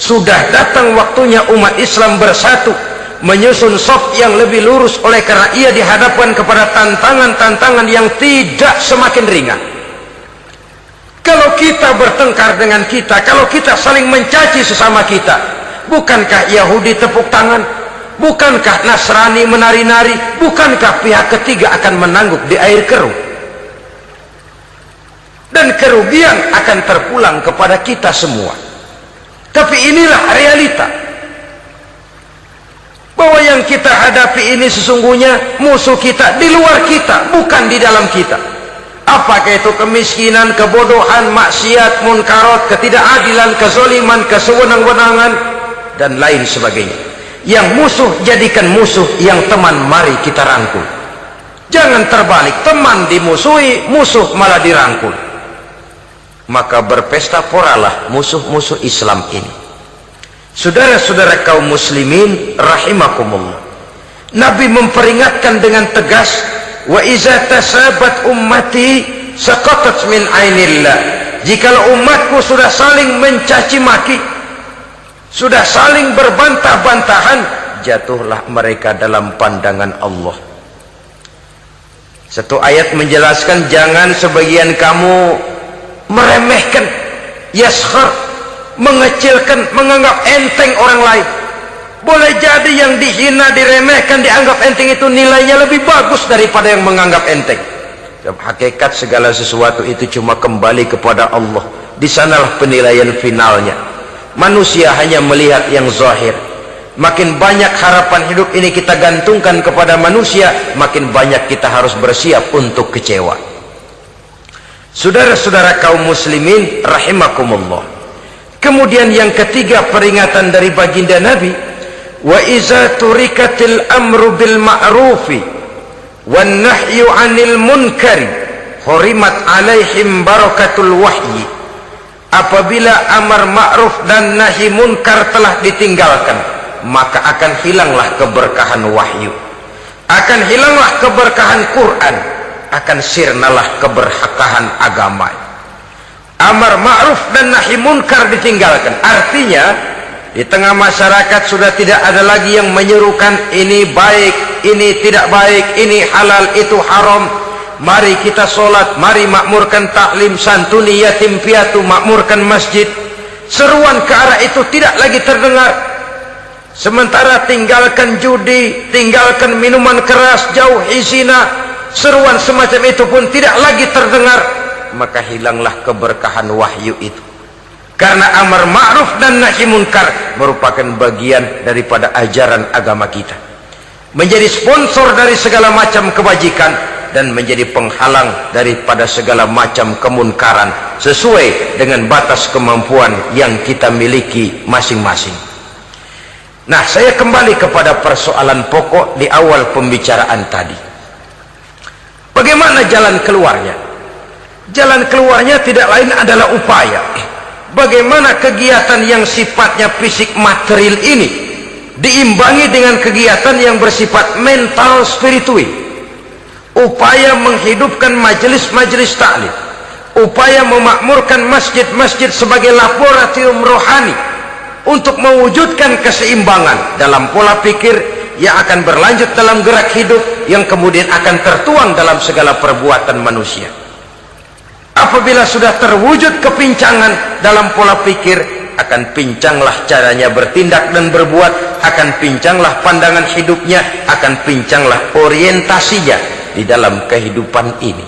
Sudah datang waktunya umat Islam bersatu menyusun sop yang lebih lurus oleh karena ia dihadapkan kepada tantangan-tantangan yang tidak semakin ringan. Kalau kita bertengkar dengan kita, kalau kita saling mencaci sesama kita, bukankah Yahudi tepuk tangan? Bukankah Nasrani menari-nari? Bukankah pihak ketiga akan menangguk di air keruh? dan kerugian akan terpulang kepada kita semua tapi inilah realita. Bahwa yang kita hadapi ini sesungguhnya musuh kita di luar kita bukan di dalam kita. Apakah itu kemiskinan, kebodohan, maksiat, munkarot, ketidakadilan, kezoliman, kesewenang-wenangan dan lain sebagainya. Yang musuh jadikan musuh yang teman mari kita rangkul. Jangan terbalik teman dimusuhi musuh malah dirangkul maka berpesta poralah musuh-musuh Islam ini. Saudara-saudara kaum muslimin rahimakumullah. Nabi memperingatkan dengan tegas wa iza tasabat ummati saqatat min ainillah. Jikalau umatku sudah saling mencaci maki sudah saling berbantah-bantahan jatuhlah mereka dalam pandangan Allah. Satu ayat menjelaskan jangan sebagian kamu meremehkan yaskhar mengecilkan menganggap enteng orang lain. Boleh jadi yang dihina diremehkan dianggap enteng itu nilainya lebih bagus daripada yang menganggap enteng. Hakikat segala sesuatu itu cuma kembali kepada Allah. Di sanalah penilaian finalnya. Manusia hanya melihat yang zahir. Makin banyak harapan hidup ini kita gantungkan kepada manusia makin banyak kita harus bersiap untuk kecewa Saudara-saudara kaum muslimin rahimakumullah. Kemudian yang ketiga peringatan dari baginda Nabi, wa iza turikatil amru bil ma'rufi wan nahyu 'anil munkari hurimat 'alaihim barakatul wahyi. Apabila amar ma'ruf dan nahi munkar telah ditinggalkan, maka akan hilanglah keberkahan wahyu. Akan hilanglah keberkahan Quran akan sirnalah keberhakahan agama. Amar ma'ruf dan nahi munkar ditinggalkan. Artinya di tengah masyarakat sudah tidak ada lagi yang menyerukan ini baik ini tidak baik ini halal itu haram. Mari kita solat mari makmurkan taklim santuni yatim piatu makmurkan masjid. Seruan ke arah itu tidak lagi terdengar. Sementara tinggalkan judi tinggalkan minuman keras jauhi zina seruan semacam itu pun tidak lagi terdengar maka hilanglah keberkahan wahyu itu. Karena amar ma'ruf dan nahi munkar merupakan bagian daripada ajaran agama kita. Menjadi sponsor dari segala macam kebajikan dan menjadi penghalang daripada segala macam kemunkaran sesuai dengan batas kemampuan yang kita miliki masing-masing. Nah saya kembali kepada persoalan pokok di awal pembicaraan tadi bagaimana jalan keluarnya? Jalan keluarnya tidak lain adalah upaya. Bagaimana kegiatan yang sifatnya fisik material ini diimbangi dengan kegiatan yang bersifat mental spiritual? Upaya menghidupkan majelis-majelis taklim. Upaya memakmurkan masjid-masjid sebagai laboratorium rohani untuk mewujudkan keseimbangan dalam pola pikir yang akan berlanjut dalam gerak hidup yang kemudian akan tertuang dalam segala perbuatan manusia. Apabila sudah terwujud kepincangan dalam pola pikir akan pincanglah caranya bertindak dan berbuat akan pincanglah pandangan hidupnya akan pincanglah orientasinya di dalam kehidupan ini.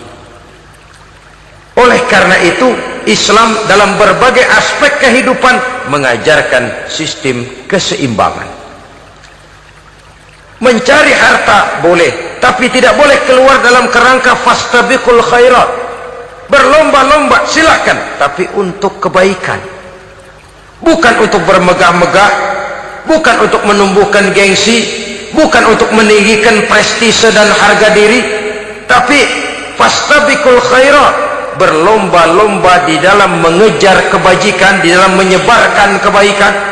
Oleh karena itu Islam dalam berbagai aspek kehidupan mengajarkan sistem keseimbangan mencari harta boleh. Tapi tidak boleh keluar dalam kerangka fastabiqul khairat. Berlomba-lomba silahkan tapi untuk kebaikan. Bukan untuk bermegah-megah. Bukan untuk menumbuhkan gengsi. Bukan untuk meninggikan prestise dan harga diri. Tapi fastabikul khairat. Berlomba-lomba di dalam mengejar kebajikan di dalam menyebarkan kebaikan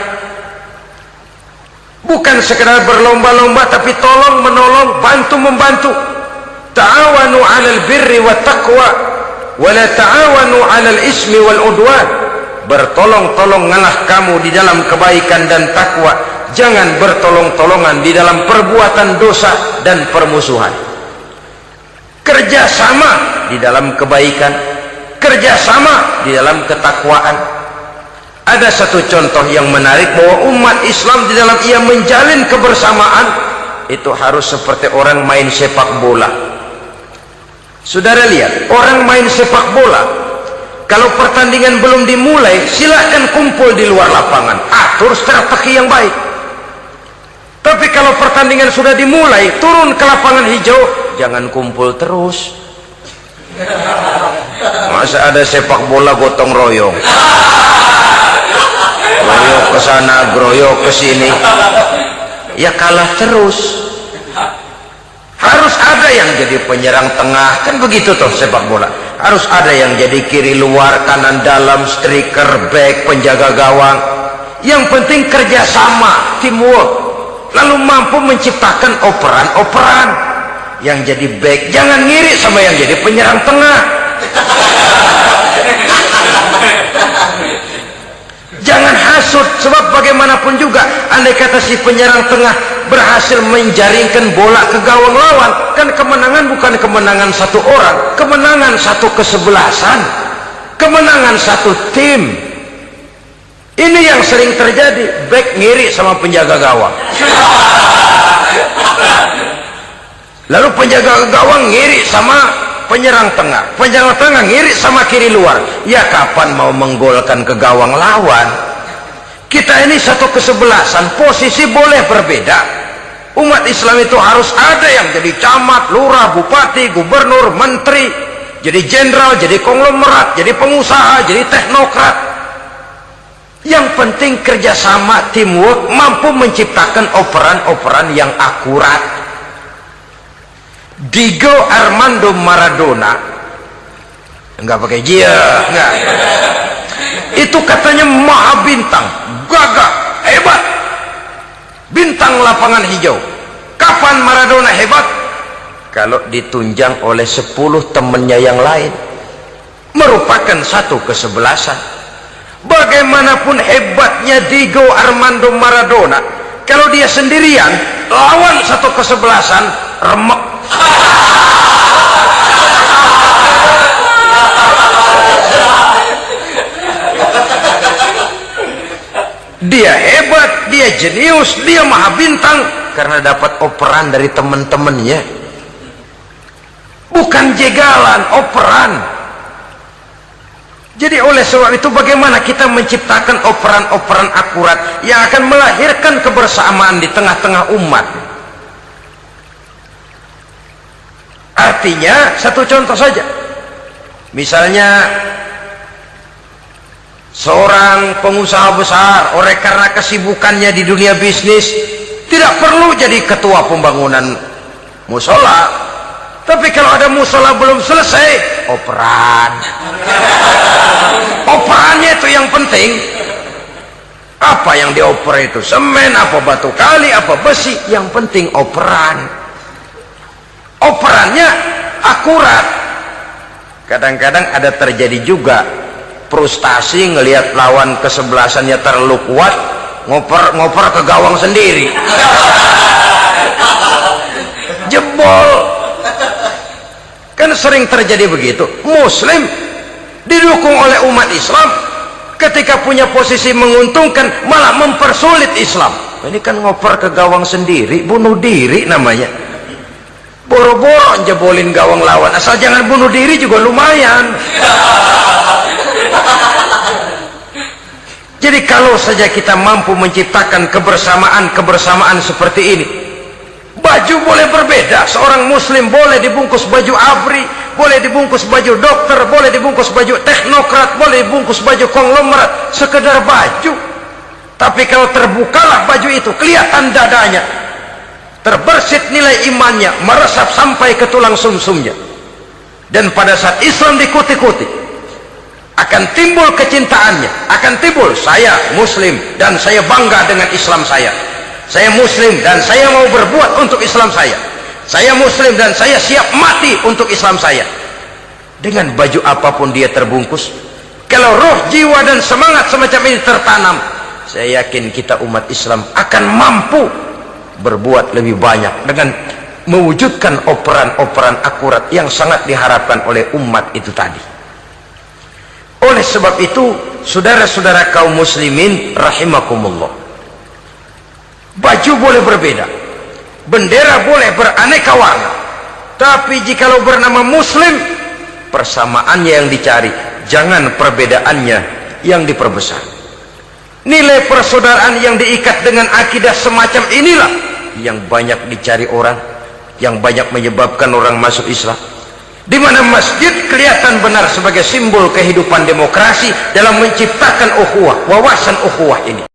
bukan sekedar berlomba-lomba tapi tolong menolong bantu membantu. Ta'awanu 'alal birri wat taqwa wa la ta'awanu 'alal ismi wal udwan. Bertolong-tolong ngalah kamu di dalam kebaikan dan takwa. Jangan bertolong-tolongan di dalam perbuatan dosa dan permusuhan. Kerjasama di dalam kebaikan. Kerjasama di dalam ketakwaan ada satu contoh yang menarik bahwa umat Islam di dalam ia menjalin kebersamaan. Itu harus seperti orang main sepak bola. Saudara lihat orang main sepak bola kalau pertandingan belum dimulai silahkan kumpul di luar lapangan. Atur strategi yang baik. Tapi kalau pertandingan sudah dimulai turun ke lapangan hijau jangan kumpul terus. Masa ada sepak bola gotong royong groyok ke sana groyok ke sini. Ya kalah terus. Harus ada yang jadi penyerang tengah. Kan begitu toh sepak bola. Harus ada yang jadi kiri luar kanan dalam striker back penjaga gawang. Yang penting kerjasama teamwork. Lalu mampu menciptakan operan-operan. Yang jadi back jangan ngiri sama yang jadi penyerang tengah jangan hasut sebab bagaimanapun juga andai kata si penyerang tengah berhasil menjaringkan bola ke gawang lawan kan kemenangan bukan kemenangan satu orang kemenangan satu kesebelasan kemenangan satu tim. Ini yang sering terjadi back ngiri sama penjaga gawang. Lalu penjaga gawang ngiri sama penyerang tengah. Penyerang tengah ngiri sama kiri luar. Ya kapan mau menggolkan ke gawang lawan? Kita ini satu kesebelasan. Posisi boleh berbeda. Umat Islam itu harus ada yang jadi camat, lurah, bupati, gubernur, menteri jadi jenderal, jadi konglomerat jadi pengusaha, jadi teknokrat. Yang penting kerjasama teamwork mampu menciptakan operan-operan yang akurat Diego Armando Maradona. Enggak pakai dia enggak. Itu katanya maha bintang gagah hebat. Bintang lapangan hijau. Kapan Maradona hebat? Kalau ditunjang oleh 10 temannya yang lain. Merupakan satu kesebelasan. Bagaimanapun hebatnya Diego Armando Maradona kalau dia sendirian lawan satu kesebelasan remek dia hebat dia jenius dia maha bintang. Karena dapat operan dari teman-temannya bukan jegalan operan. Jadi oleh sebab itu bagaimana kita menciptakan operan-operan akurat yang akan melahirkan kebersamaan di tengah-tengah umat artinya satu contoh saja. Misalnya seorang pengusaha besar oleh karena kesibukannya di dunia bisnis tidak perlu jadi ketua pembangunan musola. Tapi kalau ada musola belum selesai operan. Operannya itu yang penting. Apa yang dioper itu? Semen apa batu kali apa besi? Yang penting operan operannya akurat. Kadang-kadang ada terjadi juga frustasi ngelihat lawan kesebelasannya terlalu kuat ngoper ngoper ke gawang sendiri. Jebol. Kan sering terjadi begitu. Muslim didukung oleh umat Islam ketika punya posisi menguntungkan malah mempersulit Islam. Ini kan ngoper ke gawang sendiri bunuh diri namanya boro-boro jebolin gawang lawan. Asal jangan bunuh diri juga lumayan. Jadi kalau saja kita mampu menciptakan kebersamaan-kebersamaan seperti ini baju boleh berbeda. Seorang muslim boleh dibungkus baju abri boleh dibungkus baju dokter boleh dibungkus baju teknokrat boleh dibungkus baju konglomerat sekedar baju. Tapi kalau terbukalah baju itu kelihatan dadanya terbersit nilai imannya meresap sampai ke tulang sumsumnya. Dan pada saat Islam dikuti-kuti akan timbul kecintaannya akan timbul saya muslim dan saya bangga dengan Islam saya. Saya muslim dan saya mau berbuat untuk Islam saya. Saya muslim dan saya siap mati untuk Islam saya. Dengan baju apa pun dia terbungkus kalau roh jiwa dan semangat semacam ini tertanam saya yakin kita umat Islam akan mampu berbuat lebih banyak dengan mewujudkan operan-operan akurat yang sangat diharapkan oleh umat itu tadi. Oleh sebab itu saudara-saudara kaum muslimin rahimakumullah. Baju boleh berbeda bendera boleh beraneka warna tapi jikalau bernama muslim persamaannya yang dicari jangan perbedaannya yang diperbesar. Nilai persaudaraan yang diikat dengan akidah semacam inilah yang banyak dicari orang yang banyak menyebabkan orang masuk Islam. Di mana masjid kelihatan benar sebagai simbol kehidupan demokrasi dalam menciptakan ukhuwah wawasan ukhuwah ini